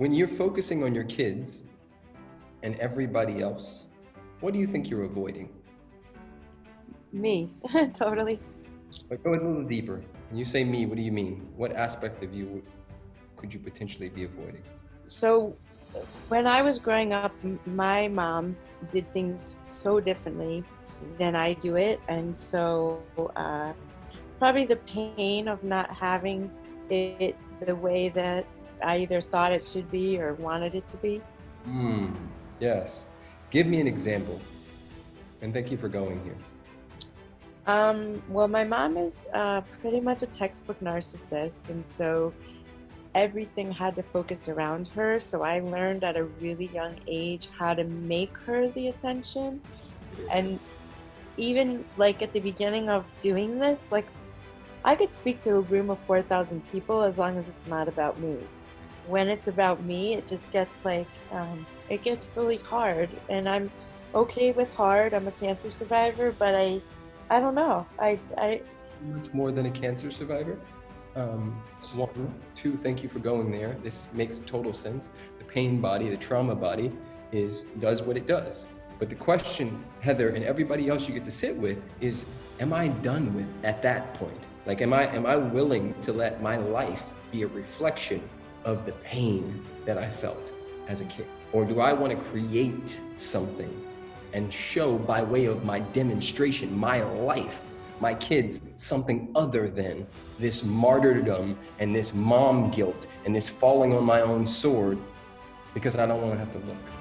when you're focusing on your kids and everybody else, what do you think you're avoiding? Me, totally. But go a little deeper. When you say me, what do you mean? What aspect of you would, could you potentially be avoiding? So, when I was growing up, my mom did things so differently than I do it. And so, uh, probably the pain of not having it the way that I either thought it should be or wanted it to be. Hmm. Yes. Give me an example. And thank you for going here. Um, well, my mom is uh, pretty much a textbook narcissist, and so everything had to focus around her. So I learned at a really young age how to make her the attention. And even like at the beginning of doing this, like I could speak to a room of 4,000 people as long as it's not about me. When it's about me, it just gets like, um, it gets really hard. And I'm okay with hard. I'm a cancer survivor, but I, I don't know. I, I, Much more than a cancer survivor. Um, one, two, thank you for going there. This makes total sense. The pain body, the trauma body is, does what it does. But the question, Heather, and everybody else you get to sit with is, am I done with at that point? Like, am I, am I willing to let my life be a reflection of the pain that I felt as a kid? Or do I want to create something and show by way of my demonstration, my life, my kids, something other than this martyrdom and this mom guilt and this falling on my own sword because I don't want to have to look.